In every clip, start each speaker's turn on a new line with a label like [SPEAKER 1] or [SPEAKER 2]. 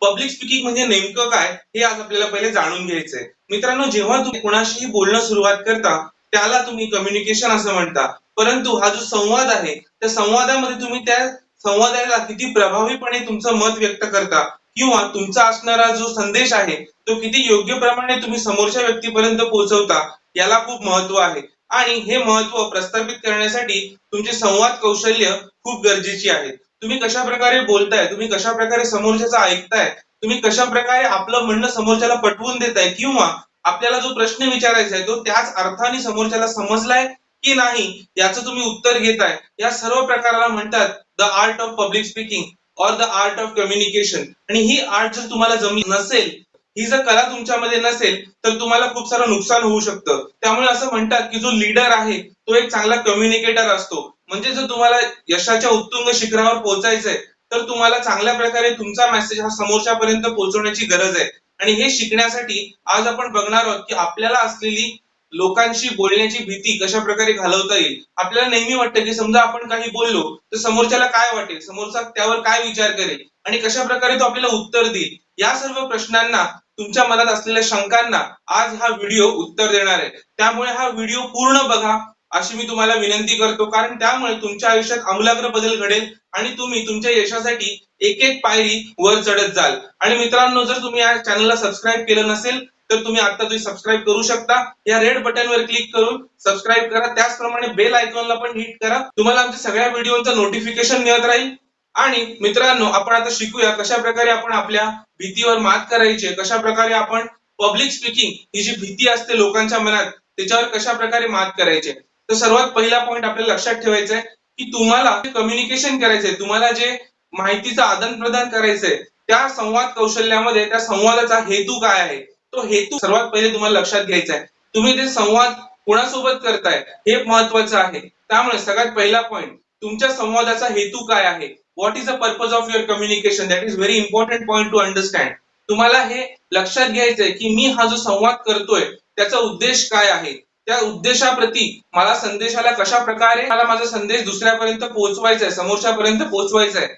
[SPEAKER 1] Public speaking म्हणजे नेमकं काय हे आज आपल्याला पहिले जाणून घ्यायचंय. मित्रांनो जेव्हा तुम्ही कुणाशीही बोलणं सुरुवात करता त्याला तुम्ही कम्युनिकेशन असं म्हणता. परंतु हा जो संवाद आहे त्या संवादामध्ये तुम्ही त्या संवादाला किती प्रभावीपणे तुमचं मत व्यक्त करता किंवा तुमचा असणारा जो संदेश आहे तो किती योग्य प्रमाणे तुम्ही समोरच्या व्यक्तीपर्यंत पोहोचवता याला खूप महत्त्व आहे. आणि हे महत्त्व प्रस्थापित करण्यासाठी तुमचे संवाद कौशल्य खूप गरजेची आहे. तुम्ही कशा प्रकारे बोलताय तुम्ही कशा प्रकारे समोरच्याचं ऐकताय तुम्ही कशा प्रकारे आपलं म्हणणं समोरच्याला पटवून देताय किंवा आपल्याला जो प्रश्न विचारायचा आहे तो त्याच अर्थाने समोरच्याला समजलाय की नाही याचं तुम्ही उत्तर घेताय. या सर्व प्रकाराला म्हणतात the art of public speaking or the art of communication आणि ही आर्ट जर तुम्हाला जमली नसेल ही जर कला तुमच्यामध्ये नसेल तर तुम्हाला खूप सारं नुकसान होऊ शकतं. त्यामुळे असं म्हणतात की जो लीडर आहे तो एक चांगला कम्युनिकेटर असतो. म्हणजे जर तुम्हाला यशाच्या उत्तुंग शिखरावर पोहोचायचंय तर तुम्हाला चांगल्या प्रकारे तुमचा मेसेज हा समोरच्यापर्यंत पोहोचवण्याची गरज आहे. आणि हे शिकण्यासाठी आज आपण बघणार आहोत की आपल्याला असलेली लोकांशी बोलण्याची भीती कशा प्रकारे घालवता येईल? आपल्याला नेहमी वाटतं की समजा आपण काही बोललो तर समोरच्याला काय वाटेल? समोरचा त्यावर काय विचार करेल? आणि कशा प्रकारे तो आपल्याला उत्तर देईल? या सर्व प्रश्नांना तुमच्या मनात असलेल्या शंकांना आज हा व्हिडिओ उत्तर देणार आहे. त्यामुळे हा व्हिडिओ पूर्ण बघा. अशी मी तुम्हाला विनंती करतो. कारण त्यामुळे तुमच्या आयुष्यात आमूलाग्र बदल घडेल आणि तुम्ही तुमच्या यशासाठी एक एक पायरी वर चढत जाल. आणि मित्रांनो जर तुम्ही या चॅनलला सबस्क्राईब केलं नसेल तर तुम्ही आता तुम्ही सबस्क्राईब करू शकता. या रेड बटनवर क्लिक करून सबस्क्राईब करा. त्याचप्रमाणे बेल आयकॉनला पण हिट करा. तुम्हाला आमच्या सगळ्या व्हिडिओचं नोटिफिकेशन मिळत राहील. आणि मित्रांनो आपण आता शिकूया कशा प्रकारे आपण आपल्या भीतीवर मात करायची कशा प्रकारे आपण पब्लिक स्पीकिंग ही जी भीती असते लोकांच्या मनात त्याच्यावर कशा प्रकारे मात करायचे तर सर्वात पहिला पॉईंट आपल्याला लक्षात ठेवायचा आहे की तुम्हाला कम्युनिकेशन करायचंय तुम्हाला जे माहितीचं आदान प्रदान करायचंय त्या संवाद कौशल्यामध्ये त्या संवादाचा हेतू काय आहे? तो हेतू सर्वात पहिले तुम्हाला लक्षात घ्यायचा आहे तुम्ही ते संवाद कोणासोबत करताय हे महत्वाचं आहे. त्यामुळे सगळ्यात पहिला पॉईंट तुमच्या संवादाचा हेतू काय आहे? What is the purpose of your communication that is very important point to understand तुम्हाला हे लक्षात घ्यायचंय की मी हा जो संवाद करतोय त्याचा उद्देश काय आहे? त्या उद्देशाप्रती मला संदेशाला कशा प्रकारे मला माझा संदेश दुसऱ्यापर्यंत पोहोचवायचा आहे समोरच्यापर्यंत पोहोचवायचा आहे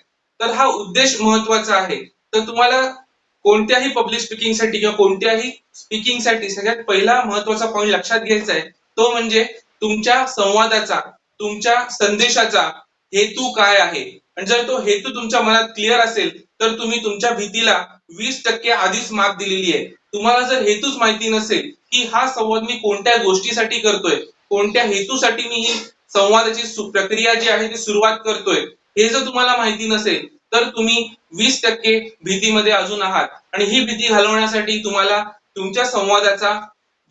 [SPEAKER 1] तर हा उद्देश महत्त्वाचा आहे. तर तुम्हाला कोणत्याही पब्लिक स्पीकिंगसाठी किंवा कोणत्याही स्पीकिंगसाठी सगळ्यात पहिला महत्त्वाचा पॉईंट लक्षात घ्यायचा आहे. तो म्हणजे तुमच्या संवादाचा तुमच्या संदेशाचा हेतू काय आहे? आणि जर तो हेतू तुमच्या मनात क्लिअर असेल तर तुम्ही तुमच्या भीतीला वीस टक्के आधीच मात दिलेली आहे. तुम्हाला जर हेतूच माहिती नसेल की हा संवाद मी कोणत्या गोष्टीसाठी करतोय कोणत्या हेतूसाठी मी ही संवादाची प्रक्रिया जी आहे ती सुरुवात करतोय हे जर तुम्हाला माहिती नसेल तर तुम्ही वीस टक्के भीतीमध्ये अजून आहात. आणि ही भीती घालवण्यासाठी तुम्हाला तुमच्या संवादाचा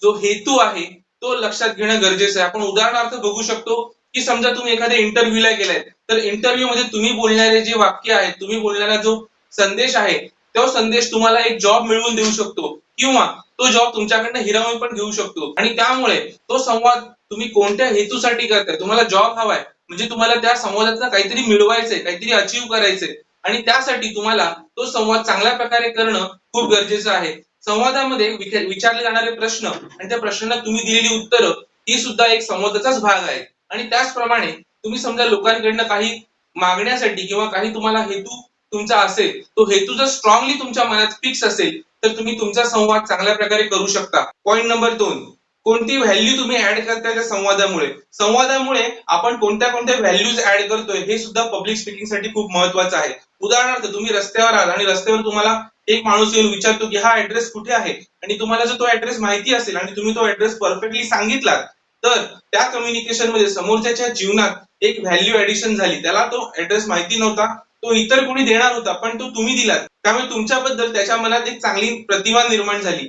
[SPEAKER 1] जो हेतू आहे तो लक्षात घेणं गरजेचं आहे. आपण उदाहरणार्थ बघू शकतो की समजा तुम्ही एखाद्या इंटरव्ह्यूला गेलाय तर इंटरव्ह्यू मध्ये तुम्ही बोलणारे जे वाक्य आहे तुम्ही बोलणारा जो संदेश आहे तो संदेश तुम्हाला एक जॉब मिळवून देऊ शकतो. किंवा तो जॉब तुमच्याकडनं हिरावून पण घेऊ शकतो. आणि त्यामुळे तो संवाद तुम्ही कोणत्या हेतूसाठी करताय? तुम्हाला जॉब हवाय. म्हणजे तुम्हाला त्या संवादातनं काहीतरी मिळवायचंय काहीतरी अचीव्ह करायचंय. आणि त्यासाठी तुम्हाला तो संवाद चांगल्या प्रकारे करणं खूप गरजेचं आहे. संवादामध्ये विचारले जाणारे प्रश्न आणि त्या प्रश्नांना तुम्ही दिलेली उत्तरं ही सुद्धा एक संवादाचाच भाग आहे आणि त्याचप्रमाणे तुम्ही समजा लोकांकडनं काही मागण्यासाठी किंवा काही तुम्हाला हेतू तुमचा असेल तो हेतू जर स्ट्रॉंगली तुमच्या मनात फिक्स असेल तर तुम्ही तुमचा संवाद चांगल्या प्रकारे करू शकता. पॉईंट नंबर दोन. कोणती व्हॅल्यू तुम्ही ऍड करताय त्या संवादामुळे? संवादामुळे आपण कोणत्या कोणत्या व्हॅल्यूज ऍड करतोय हे सुद्धा पब्लिक स्पीकिंगसाठी खूप महत्वाचं आहे. उदाहरणार्थ तुम्ही रस्त्यावर आहात आणि रस्त्यावर तुम्हाला एक माणूस येऊन विचारतो की हा ऍड्रेस कुठे आहे? आणि तुम्हाला जर तो ऍड्रेस माहिती असेल आणि तुम्ही तो ऍड्रेस परफेक्टली सांगितला तर त्या कम्युनिकेशनमध्ये समोरच्याच्या जीवनात एक व्हॅल्यू ऍडिशन झाली. त्याला तो ऍड्रेस माहिती नव्हता. तो इतर कोणी देणार होता पण तो तुम्ही दिलात. त्यामुळे तुमच्याबद्दल त्याच्या मनात एक चांगली प्रतिमा निर्माण झाली.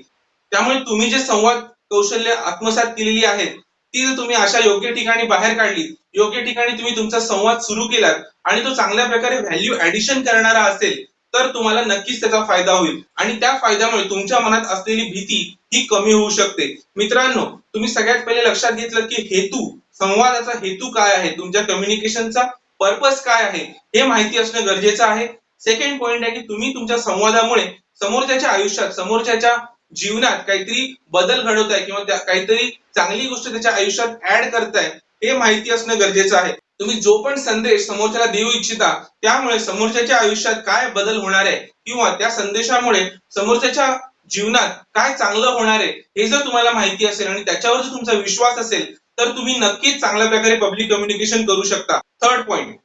[SPEAKER 1] त्यामुळे तुम्ही जे संवाद कौशल्य आत्मसात केलेली आहेत ती जर तुम्ही अशा योग्य ठिकाणी बाहेर काढली योग्य ठिकाणी तुम्ही तुमचा संवाद सुरू केलात आणि तो चांगल्या प्रकारे व्हॅल्यू ऍडिशन करणारा असेल तर तुम्हाला नक्कीच त्याचा फायदा होईल. आणि त्या फायद्यामुळे तुमच्या मनात असलेली भीती ही कमी होऊ शकते. मित्रांनो तुम्ही सगळ्यात पहिले लक्षात घेतलं की हेतू संवादाचा हेतू काय आहे? तुमच्या कम्युनिकेशनचा पर्पज काय आहे? हे माहिती असणं गरजेचं आहे. सेकंड पॉइंट आहे की तुम्ही तुमच्या संवादामुळे समोरच्याच्या आयुष्यात समोरच्याच्या जीवनात काहीतरी बदल घडवताय किंवा काहीतरी चांगली गोष्ट त्याच्या आयुष्यात ऍड करताय हे माहिती असणं गरजेचं आहे. तुम्ही जो पण संदेश समोरच्याला देऊ इच्छिता त्यामुळे समोरच्याच्या आयुष्यात काय बदल होणार आहे किंवा त्या संदेशामुळे समोरच्याच्या जीवनात काय चांगलं होणार आहे हे जर तुम्हाला माहिती असेल आणि त्याच्यावर जर तुमचा विश्वास असेल तर तुम्ही नक्कीच चांगल्या प्रकारे पब्लिक कम्युनिकेशन करू शकता. थर्ड पॉइंट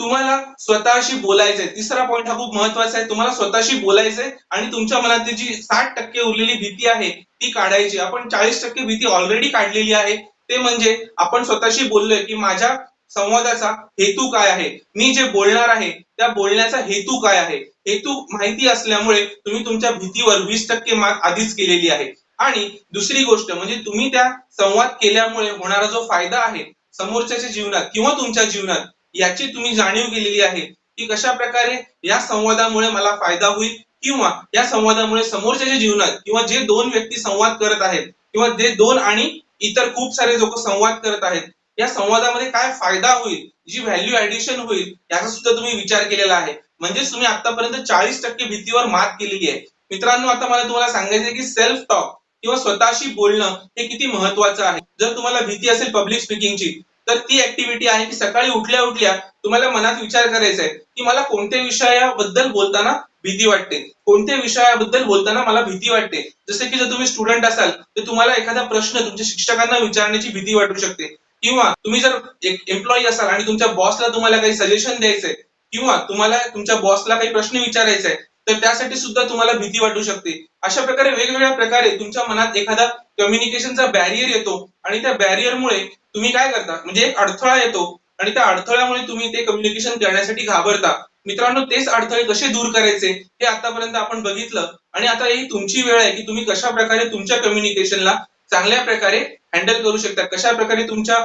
[SPEAKER 1] तुम्हाला स्वतःशी बोलायचंय. तिसरा पॉइंट हा खूप महत्त्वाचा आहे. तुम्हाला स्वतःशी बोलायचंय आणि तुमच्या मनातली जी साठ टक्के उरलेली भीती आहे ती काढायची. आपण चाळीस टक्के भीती ऑलरेडी काढलेली आहे. ते म्हणजे आपण स्वतःशी बोललोय की माझ्या संवादाचा हेतू काय आहे? मी जे बोलणार आहे त्या बोलण्याचा हेतू काय आहे? हेतू माहिती असल्यामुळे तुम्ही तुमच्या भीतीवर वीस टक्के मात आधीच केलेली आहे. आणि दुसरी गोष्ट म्हणजे तुम्ही त्या संवाद केल्यामुळे होणारा जो फायदा आहे समोरच्याच्या जीवनात किंवा तुमच्या जीवनात याची तुम्ही जाणीव केलेली आहे की कशा प्रकारे या संवादामुळे मला फायदा होईल किंवा या संवादामुळे समोरच्याच्या जीवनात किंवा जे दोन व्यक्ती संवाद करत आहेत किंवा जे दोन आणि इतर खूप सारे लोक संवाद करत आहेत या संवादामध्ये काय फायदा होईल जी व्हॅल्यू ऍडिशन होईल याचा सुद्धा तुम्ही विचार केलेला आहे. म्हणजेच तुम्ही आतापर्यंत चाळीस टक्के भीतीवर मात केलेली आहे. मित्रांनो आता मला तुम्हाला सांगायचं की सेल्फ टॉक किंवा स्वतःशी बोलणं हे किती महत्वाचं आहे. जर तुम्हाला भीती असेल पब्लिक स्पीकिंगची तर ती ऍक्टिव्हिटी आहे की सकाळी उठल्या उठल्या तुम्हाला मनात विचार करायचा आहे की मला कोणत्या विषयाबद्दल बोलताना भीती वाटते. कोणत्या विषयाबद्दल बोलताना मला भीती वाटते. जसे की जर तुम्ही स्टुडंट असाल तर तुम्हाला एखादा प्रश्न तुमच्या शिक्षकांना विचारण्याची भीती वाटू शकते. किंवा तुम्ही जर एक एम्प्लॉई असाल आणि तुमच्या बॉसला तुम्हाला काही सजेशन द्यायचंय किंवा तुम्हाला तुमच्या बॉसला काही प्रश्न विचारायचा आहे तर त्यासाठी सुद्धा तुम्हाला भीती वाटू शकते. अशा प्रकारे वेगवेगळ्या प्रकारे तुमच्या मनात एखादा कम्युनिकेशनचा बॅरियर येतो आणि त्या बॅरियरमुळे तुम्ही काय करता? म्हणजे एक अडथळा येतो आणि त्या अडथळ्यामुळे तुम्ही ते कम्युनिकेशन करण्यासाठी घाबरता. मित्रांनो तेच अडथळे कसे दूर करायचे हे आतापर्यंत आपण बघितलं आणि आता ही तुमची वेळ आहे की तुम्ही कशा प्रकारे तुमच्या कम्युनिकेशनला चांगल्या प्रकारे हँडल करू शकता? कशा प्रकारे तुमच्या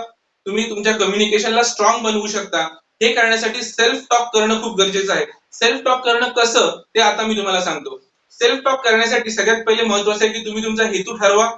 [SPEAKER 1] तुम्ही तुमच्या कम्युनिकेशनला स्ट्रॉंग बनवू शकता? हे करण्यासाठी सेल्फ टॉक करणं खूप गरजेचं आहे. सेल्फ टॉक करणं कसं ते आता मी तुम्हाला सांगतो. सेल्फ टॉक करण्यासाठी सगळ्यात पहिले महत्वाचं आहे की तुम्ही तुमचा हेतू ठरवा.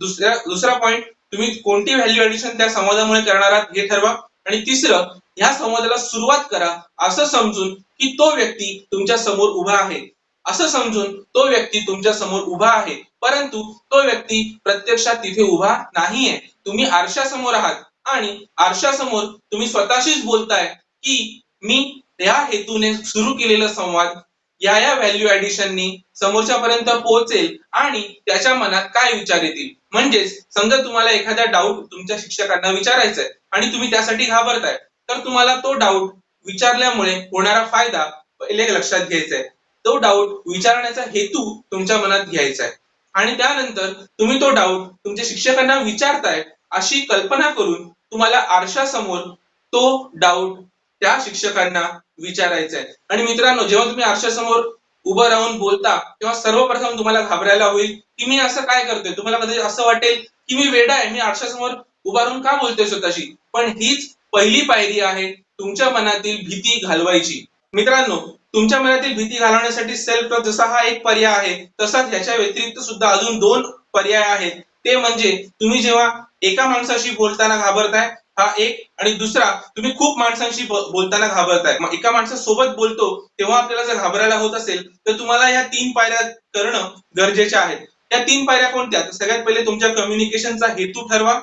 [SPEAKER 1] दुसऱ्या दुसरा पॉईंट तुम्ही कोणती व्हॅल्यू ऍडिशन त्या संवादामुळे करणार आहात हे ठरवा. आणि तिसरं ह्या संवादाला सुरुवात करा असं समजून की तो व्यक्ती तुमच्यासमोर उभा आहे. असं समजून तो व्यक्ती तुमच्यासमोर उभा आहे. परंतु तो व्यक्ती प्रत्यक्षात तिथे उभा नाहीये. तुम्ही आरशासमोर आहात. आणि आरशासमोर तुम्ही स्वतःशीच बोलताय की मी या हेतूने सुरू केलेला संवाद या या व्हॅल्यू ऍडिशननी समोरच्यापर्यंत पोहोचेल आणि त्याच्या मनात काय विचार येतील? म्हणजेच समजा तुम्हाला एखादा डाऊट तुमच्या शिक्षकांना विचारायचा आहे आणि तुम्ही त्यासाठी घाबरताय तर तुम्हाला तो डाऊट विचारल्यामुळे होणारा फायदा पहिले लक्षात घ्यायचा आहे तो डाऊट विचारण्याचा हेतू तुमच्या मनात घ्यायचा आहे आणि त्यानंतर तुम्ही तो डाऊट तुमच्या शिक्षकांना विचारताय अशी कल्पना करून तुम्हाला आरशासमोर तो डाऊट त्या शिक्षकांना विचारायचा आहे आणि मित्रांनो जेव्हा तुम्ही आरशासमोर उभं राहून बोलता तेव्हा सर्वप्रथम तुम्हाला घाबरायला होईल की मी असं काय करतोय? तुम्हाला कधी असं वाटेल की मी वेडा आहे मी आरशासमोर उभा राहून का बोलतोय स्वतःशी? पण हीच पहिली पायरी आहे तुमच्या मनातील भीती घालवायची. मित्रांनो तुमच्या मनातील भीती घालवण्यासाठी सेल्फ टॉक जसा हा एक पर्याय आहे तसाच ह्याच्या व्यतिरिक्त सुद्धा अजून दोन पर्याय आहेत. ते म्हणजे तुम्ही जेव्हा एका माणसाशी बोलताना घाबरताय हा एक. आणि दुसरा तुम्ही खूप माणसांशी बोलताना घाबरताय. मग एका माणसासोबत बोलतो तेव्हा आपल्याला जर घाबरायला होत असेल तर तुम्हाला या तीन पायऱ्या करणं गरजेच्या आहेत. त्या तीन पायऱ्या कोणत्या? तर सगळ्यात पहिले तुमच्या कम्युनिकेशनचा हेतू ठरवा.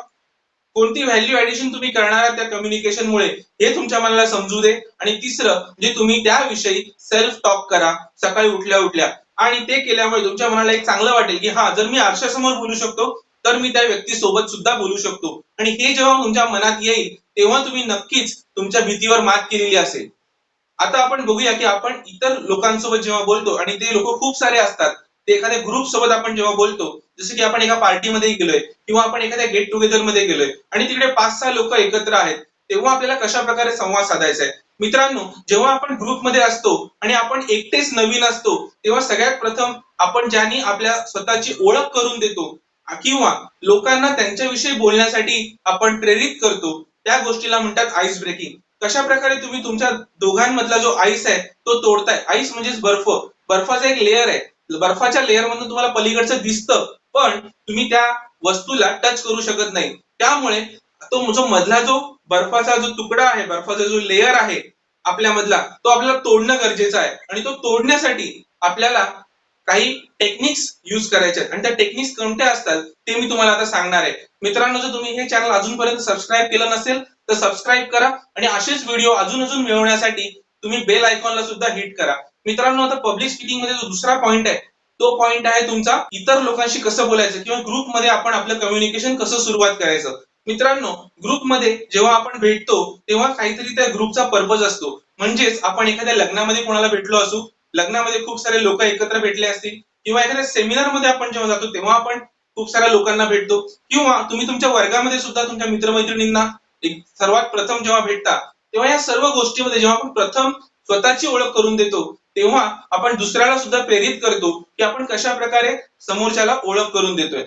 [SPEAKER 1] कोणती व्हॅल्यू ऍडिशन तुम्ही करणार त्या कम्युनिकेशन मुळे हे तुमच्या मनाला समजू दे. आणि तिसरं म्हणजे तुम्ही त्याविषयी सेल्फ टॉक करा सकाळी उठल्या उठल्या आणि ते केल्यामुळे तुमच्या मनाला एक चांगलं वाटेल की हा जर मी आरशासमोर बोलू शकतो तर मी त्या व्यक्ती सोबत सुद्धा बोलू शकतो. आणि हे जेव्हा तुमच्या मनात येईल तेव्हा तुम्ही नक्कीच तुमच्या भीतीवर मात केलेली असेल. आता आपण बघूया की आपण इतर लोकांसोबत जेव्हा बोलतो आणि ते लोक खूप सारे असतात ते एखाद्या ग्रुप सोबत आपण जेव्हा बोलतो जसं की आपण एका पार्टीमध्ये गेलोय किंवा आपण एखाद्या गेट टुगेदरमध्ये गेलोय आणि तिकडे पाच सहा लोक एकत्र आहेत तेव्हा आपल्याला कशा प्रकारे संवाद साधायचा आहे? मित्रांनो जेव्हा आपण ग्रुपमध्ये असतो आणि आपण एकटेच नवीन असतो तेव्हा सगळ्यात प्रथम आपण ज्यांनी आपल्या स्वतःची ओळख करून देतो किंवा लोकांना त्यांच्याविषयी बोलण्यासाठी आपण प्रेरित करतो त्या गोष्टीला म्हणतात आईस ब्रेकिंग कशा प्रकारे तुम्ही तुमच्या दोघांमधला जो आईस आहे तो तोडताय? आईस म्हणजेच बर्फ. बर्फाचा एक लेअर आहे. बर्फाच्या लेअर मधून तुम्हाला पलीकडचं दिसतं पण तुम्ही त्या वस्तूला टच करू शकत नाही. त्यामुळे तो जो मधला जो बर्फाचा जो तुकडा आहे बर्फाचा जो लेअर आहे आपल्यामधला तो आपल्याला तोडणं गरजेचं आहे. आणि तो तोडण्यासाठी आपल्याला काही टेक्निक्स युज करायचे आहेत. आणि त्या टेक्निक्स कोणत्या असतात ते मी तुम्हाला आता सांगणार आहे. मित्रांनो जर तुम्ही हे चॅनल अजूनपर्यंत सबस्क्राईब केलं नसेल तर सबस्क्राईब करा. आणि असेच व्हिडिओ अजून अजून मिळवण्यासाठी तुम्ही बेल आयकॉनला सुद्धा हिट करा. मित्रांनो आता पब्लिक स्पीकिंगमध्ये जो दुसरा पॉईंट आहे तो पॉईंट आहे तुमचा इतर लोकांशी कसं बोलायचं किंवा ग्रुपमध्ये आपण आपलं कम्युनिकेशन कसं सुरुवात करायचं. मित्रांनो ग्रुपमध्ये जेव्हा आपण भेटतो तेव्हा काहीतरी त्या ग्रुपचा पर्पज असतो. म्हणजेच आपण एखाद्या लग्नामध्ये कोणाला भेटलो असू लग्नामध्ये खूप सारे लोक एकत्र भेटले असतील किंवा एखाद्या सेमिनारमध्ये आपण जेव्हा जातो तेव्हा आपण खूप साऱ्या लोकांना भेटतो. किंवा तुम्ही तुमच्या वर्गामध्ये सुद्धा तुमच्या मित्रमैत्रिणींना एक सर्वात प्रथम जेव्हा भेटता तेव्हा या सर्व गोष्टीमध्ये जेव्हा आपण प्रथम स्वतःची ओळख करून देतो तेव्हा आपण दुसऱ्याला सुद्धा प्रेरित करतो की आपण कशा प्रकारे समोरच्याला ओळख करून देतोय.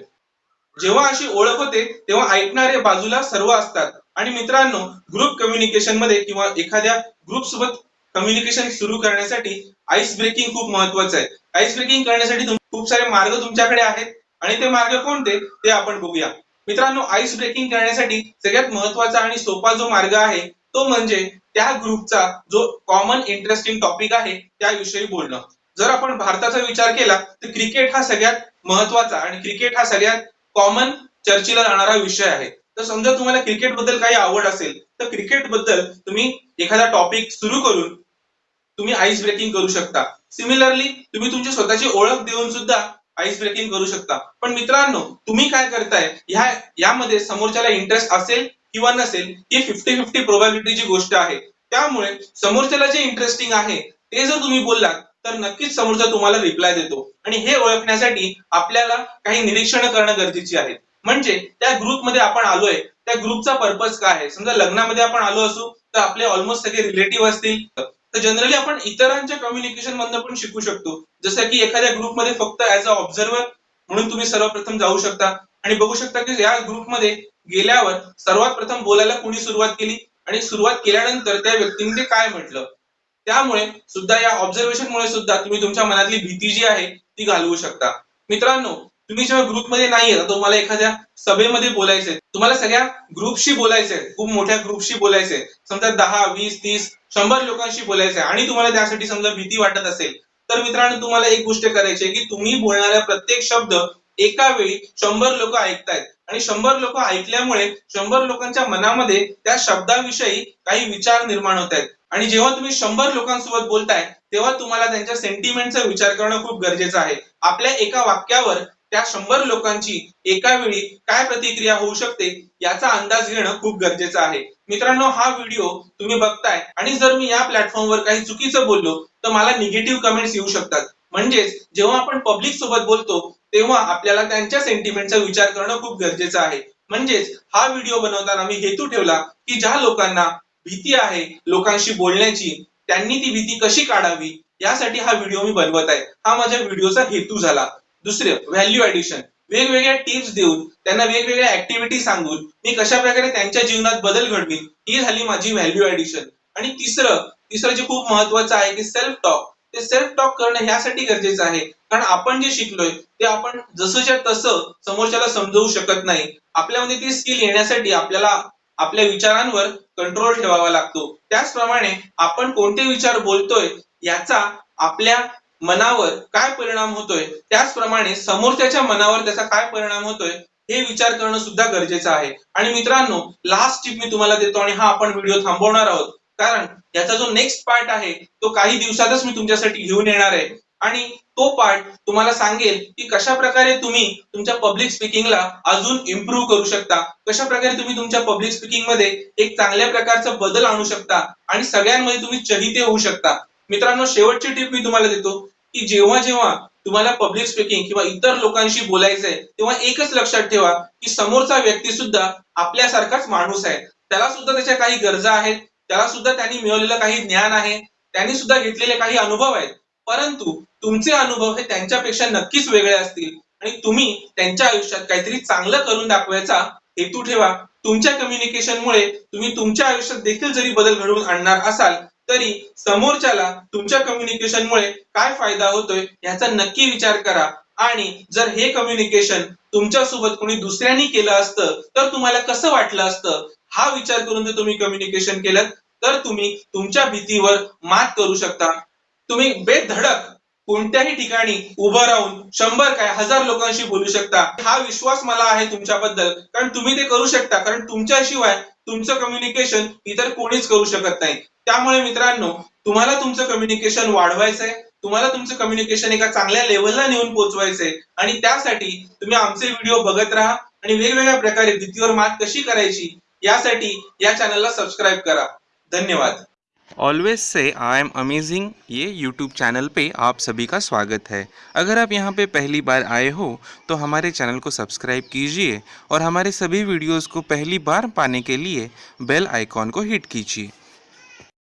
[SPEAKER 1] जेव्हा अशी ओळख होते तेव्हा ऐकणारे बाजूला सर्व असतात. आणि मित्रांनो ग्रुप कम्युनिकेशनमध्ये किंवा एखाद्या ग्रुप सोबत कम्युनिकेशन सुरू करण्यासाठी आईस ब्रेकिंग खूप महत्वाचं आहे. आईस ब्रेकिंग करण्यासाठी खूप सारे मार्ग तुमच्याकडे आहेत. आणि ते मार्ग कोणते? ते आपण बघूया. मित्रांनो आईस ब्रेकिंग करण्यासाठी सगळ्यात महत्त्वाचा आणि सोपा जो मार्ग आहे तो म्हणजे त्या ग्रुपचा जो कॉमन इंटरेस्टिंग टॉपिक आहे त्याविषयी बोलणं. जर आपण भारताचा विचार केला तर क्रिकेट हा सगळ्यात महत्त्वाचा आणि क्रिकेट हा सगळ्यात कॉमन चर्चेला जाणारा विषय आहे. तर समजा तुम्हाला क्रिकेटबद्दल काही आवड असेल तर क्रिकेटबद्दल तुम्ही एखादा टॉपिक सुरू करून तुम्ही आईस ब्रेकिंग करू शकता. सिमिलरली तुम्ही तुमची स्वतःची ओळख देऊन सुद्धा आईस ब्रेकिंग करू शकता. पण मित्रांनो तुम्ही काय करताय? ह्या यामध्ये समोरच्याला इंटरेस्ट असेल किंवा नसेल ही फिफ्टी फिफ्टी प्रोबॅबिलिटीची गोष्ट आहे. त्यामुळे समोरच्याला जे इंटरेस्टिंग आहे ते जर तुम्ही बोललात तर नक्कीच समोरचा तुम्हाला रिप्लाय देतो. आणि हे ओळखण्यासाठी आपल्याला काही निरीक्षण करणं गरजेची आहे. म्हणजे त्या ग्रुपमध्ये आपण आलोय त्या ग्रुपचा पर्पज काय आहे? समजा लग्नामध्ये आपण आलो असू तर आपले ऑलमोस्ट सगळे रिलेटिव्ह असतील. तर जनरली आपण इतरांच्या कम्युनिकेशन मधनं पण शिकू शकतो. जसं की एखाद्या ग्रुपमध्ये फक्त ऍज अ ऑब्झर्वर म्हणून तुम्ही सर्वप्रथम जाऊ शकता. आणि बघू शकता की या ग्रुपमध्ये गेल्यावर सर्वात प्रथम बोलायला कोणी सुरुवात केली? आणि सुरुवात केल्यानंतर त्या व्यक्तीने ते काय म्हटलं? त्यामुळे सुद्धा या ऑब्झर्वेशनमुळे सुद्धा तुम्ही तुमच्या मनातली भीती जी आहे ती घालवू शकता. मित्रांनो तुम्ही जेव्हा ग्रुपमध्ये नाहीये तुम्हाला एखाद्या सभेमध्ये बोलायचंय तुम्हाला सगळ्या ग्रुपशी बोलायचंय खूप मोठ्या ग्रुपशी बोलायचंय समजा दहा वीस तीस शंभर लोकांशी बोलायचंय आणि तुम्हाला त्यासाठी समजा भीती वाटत असेल तर मित्रांनो तुम्हाला एक गोष्ट करायची आहे की तुम्ही बोलणाऱ्या प्रत्येक शब्द एका वेळी शंभर लोक ऐकतायत. आणि शंभर लोक ऐकल्यामुळे शंभर लोकांच्या मनामध्ये त्या शब्दाविषयी काही विचार निर्माण होत आहेत आणि जेव्हा तुम्ही शंभर लोकांसोबत बोलताय तेव्हा तुम्हाला त्यांच्या सेंटिमेंटचा विचार करणं खूप गरजेचं आहे. आपल्या एका वाक्यावर त्या शंभर लोकांची एका वेळी काय प्रतिक्रिया होऊ शकते याचा अंदाज घेणं खूप गरजेचं आहे. मित्रांनो हा व्हिडिओ तुम्ही बघताय आणि जर मी या प्लॅटफॉर्मवर काही चुकीचं बोललो तर मला निगेटिव्ह कमेंट्स येऊ शकतात. म्हणजेच जेव्हा आपण पब्लिक सोबत बोलतो तेव्हा आपल्याला त्यांच्या सेंटिमेंटचा विचार करणं खूप गरजेचं आहे. म्हणजेच हा व्हिडिओ बनवताना मी हेतू ठेवला की ज्या लोकांना भीती आहे लोकांशी बोलण्याची त्यांनी ती भीती कशी काढावी यासाठी हा व्हिडिओ मी बनवत आहे. हा माझ्या व्हिडिओचा हेतू झाला. दुसरे व्हॅल्यू ऍडिशन वेगवेगळ्या टिप्स देऊन त्यांना वेगवेगळ्या ऍक्टिव्हिटी सांगून मी कशा प्रकारे त्यांच्या जीवनात बदल घडवीन ही झाली माझी व्हॅल्यू ऍडिशन आणि तिसरं तिसरं जे खूप महत्वाचं आहे की सेल्फ टॉक ते सेल्फ टॉक करणं ह्यासाठी गरजेचं आहे. कारण आपण जे शिकलोय ते आपण जसंच्या तसं समोरच्याला समजवू शकत नाही. आपल्यामध्ये ती स्किल येण्यासाठी आपल्याला आपल्या विचारांवर कंट्रोल ठेवावा लागतो. त्याचप्रमाणे आपण कोणते विचार बोलतोय याचा आपल्या मनावर काय परिणाम होतोय त्याचप्रमाणे समोरच्याच्या मनावर त्याचा काय परिणाम होतोय हे विचार करणं सुद्धा गरजेचं आहे. आणि मित्रांनो लास्ट टिप मी तुम्हाला देतो आणि हा आपण व्हिडिओ थांबवणार आहोत. कारण याचा जो नेक्स्ट पार्ट आहे तो काही दिवसातच मी तुमच्यासाठी घेऊन येणार आहे. आणि तो पार्ट तुम्हाला सांगेल की कशा प्रकारे तुम्ही तुमच्या पब्लिक स्पीकिंगला अजून इम्प्रूव्ह करू शकता. कशा प्रकारे तुम्ही तुमच्या पब्लिक स्पीकिंगमध्ये एक चांगल्या प्रकारचा बदल आणू शकता. आणि सगळ्यांमध्ये तुम्ही चहिते होऊ शकता. मित्रांनो शेवटची टिप मी तुम्हाला देतो की जेव्हा जेव्हा तुम्हाला पब्लिक स्पीकिंग किंवा इतर लोकांशी बोलायचंय तेव्हा एकच लक्षात ठेवा की समोरचा व्यक्ती सुद्धा आपल्यासारखाच माणूस आहे. त्याला सुद्धा त्याच्या काही गरजा आहेत त्याला सुद्धा त्यांनी मिळवलेलं काही ज्ञान आहे त्यांनी सुद्धा घेतलेले काही अनुभव आहेत. परंतु तुमचे अनुभव हे त्यांच्यापेक्षा नक्कीच वेगळे असतील. आणि तुम्ही त्यांच्या आयुष्यात काहीतरी चांगलं करून दाखवायचा हेतू ठेवा. तुमच्या कम्युनिकेशन मुळे तुम्ही तुमच्या आयुष्यात देखील जरी बदल घडवून आणणार असाल तरी समोरच्याला तुमच्या कम्युनिकेशनमुळे काय फायदा होतोय याचा नक्की विचार करा. आणि जर हे कम्युनिकेशन तुमच्यासोबत कोणी दुसऱ्यांनी केलं असतं तर तुम्हाला कसं वाटलं असतं? हा विचार करून जर तुम्ही कम्युनिकेशन केलं तर तुम्ही तुमच्या भीतीवर मात करू शकता. तुम्ही बेधडक कोणत्याही ठिकाणी उभं राहून शंभर काय हजार लोकांशी बोलू शकता. हा विश्वास मला आहे तुमच्याबद्दल कारण तुम्ही ते करू शकता कारण तुमच्याशिवाय तुमचं कम्युनिकेशन इतर कोणीच करू शकत नाही. त्यामुळे मित्रांनो तुम्हाला तुमचं कम्युनिकेशन वाढवायचंय तुम्हाला तुमचं कम्युनिकेशन एका चांगल्या लेवलला नेऊन पोहोचवायचंय आणि त्यासाठी तुम्ही आमचे व्हिडिओ बघत राहा आणि वेगवेगळ्या प्रकारे भीतीवर मात कशी करायची यासाठी या चॅनलला सबस्क्राईब करा. धन्यवाद.
[SPEAKER 2] Always say I am amazing ये यूट्यूब चैनल पे आप सभी का स्वागत है। अगर आप यहाँ पे पहली बार आए हो तो हमारे चैनल को सब्सक्राइब कीजिए और हमारे सभी वीडियोस को पहली बार पाने के लिए बेल आइकॉन को हिट कीजिए।